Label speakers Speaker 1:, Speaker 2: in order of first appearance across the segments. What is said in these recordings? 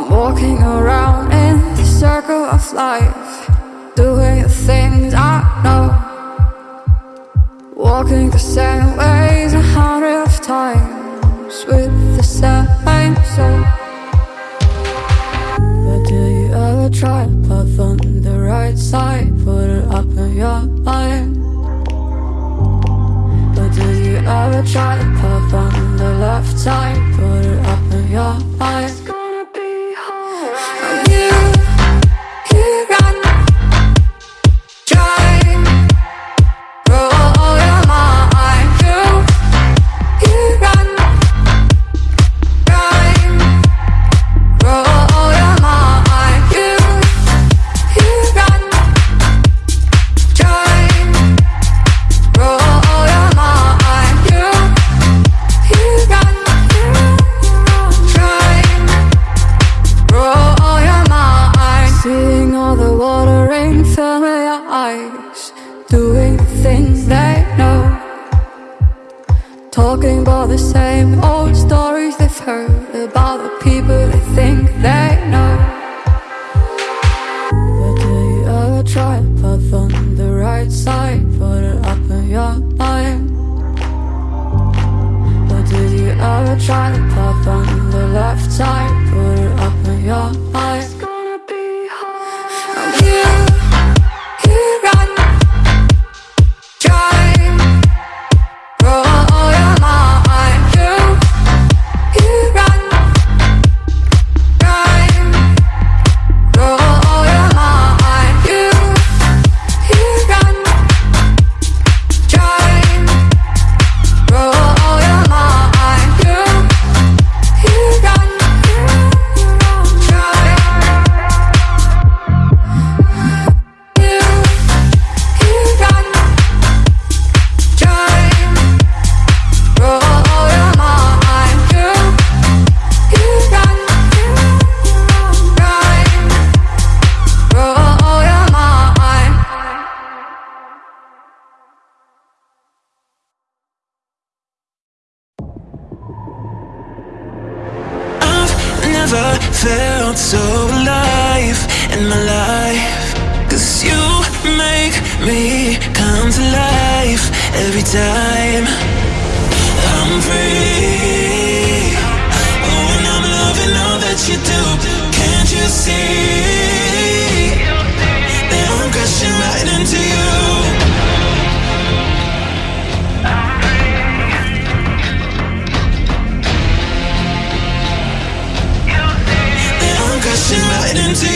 Speaker 1: I'm walking around in the circle of life, doing the things I know. Walking the same ways a hundred of times with the same soul. But do you ever try path on the right side? Put it up in your mind. But do you ever try to path on the left side? Put it up in your mind. Talking about the same old stories they've heard about the people they think they know. But do you ever try path on the right side? Put it up in your mind. But did you ever try to path on the left side? Put it up in your mind.
Speaker 2: Felt so alive in my life. Cause you make me come to life every time. I'm free. Oh, and I'm loving all that you do. Can't you see? Crashing right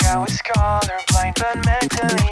Speaker 3: Like I was colorblind but mentally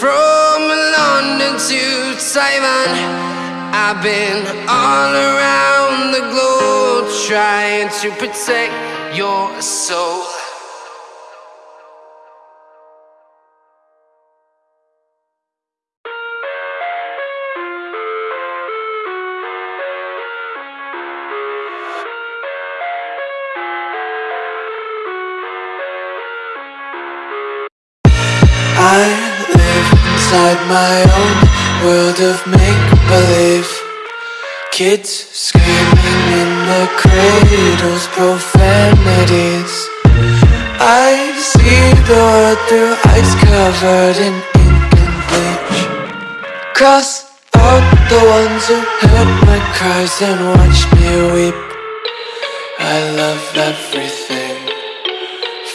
Speaker 4: from London to Taiwan. I've been all around the globe trying to protect your soul.
Speaker 5: Cradles, profanities. I see the world through eyes covered in ink and bleach. Cross out the ones who heard my cries and watched me weep. I love everything.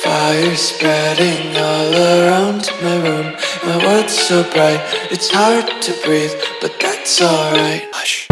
Speaker 5: Fire spreading all around my room. My world's so bright, it's hard to breathe, but that's alright. Hush.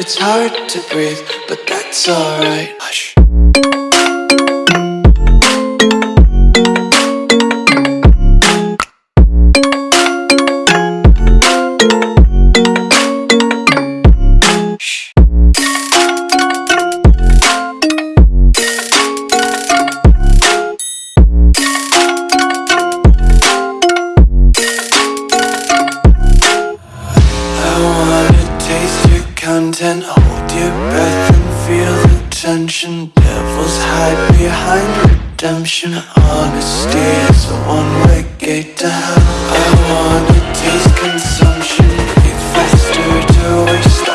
Speaker 5: It's hard to breathe, but that's alright. Hush. Content, hold your breath and feel the tension. Devils hide behind redemption. Honesty is a one-way gate to hell. I wanna taste consumption, breathe faster to waste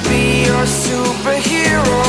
Speaker 5: be
Speaker 4: your superhero?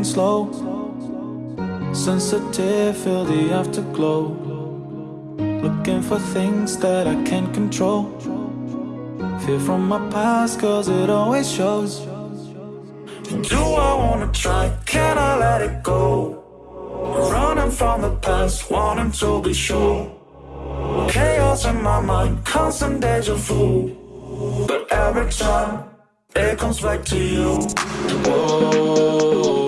Speaker 6: moving slow. Sensitive, feel the afterglow. Looking for things that I can't control. Fear from my past cause it always shows. Do I wanna try, can I let it go? Running from the past, wanting to be sure. Chaos in my mind, constant deja vu. But every time, it comes back to you. Whoa.